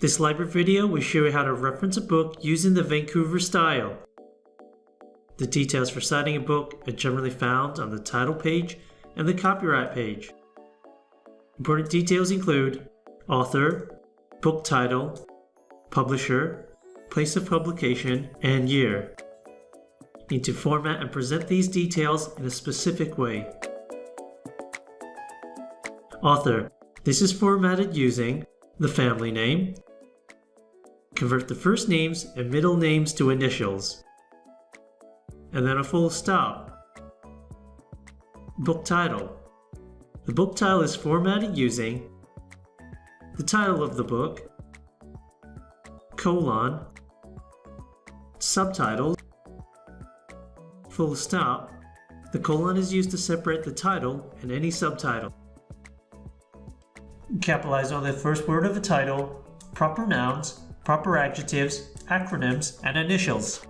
This library video will show you how to reference a book using the Vancouver style. The details for citing a book are generally found on the title page and the copyright page. Important details include author, book title, publisher, place of publication, and year. You need to format and present these details in a specific way. Author. This is formatted using the family name, convert the first names and middle names to initials, and then a full stop. Book title. The book title is formatted using the title of the book, colon, subtitles, full stop. The colon is used to separate the title and any subtitle. Capitalize on the first word of the title, proper nouns, proper adjectives, acronyms, and initials.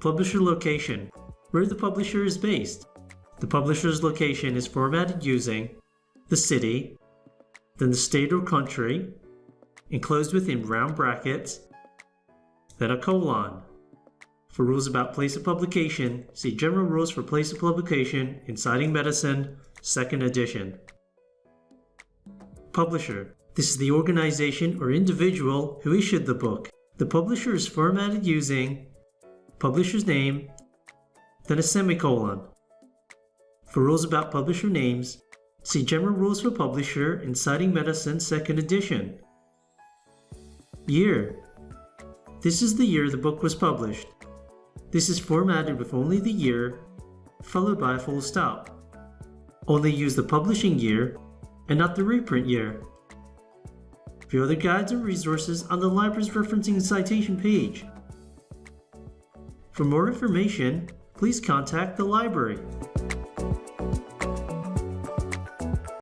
Publisher location, where the publisher is based. The publisher's location is formatted using the city, then the state or country, enclosed within round brackets, then a colon. For rules about place of publication, see General Rules for Place of Publication in Citing Medicine, 2nd edition. Publisher. This is the organization or individual who issued the book. The publisher is formatted using publisher's name, then a semicolon. For rules about publisher names, see General Rules for Publisher in Citing Medicine 2nd edition. Year. This is the year the book was published. This is formatted with only the year, followed by a full stop. Only use the publishing year and not the reprint year. View other guides and resources on the library's referencing and citation page. For more information, please contact the library.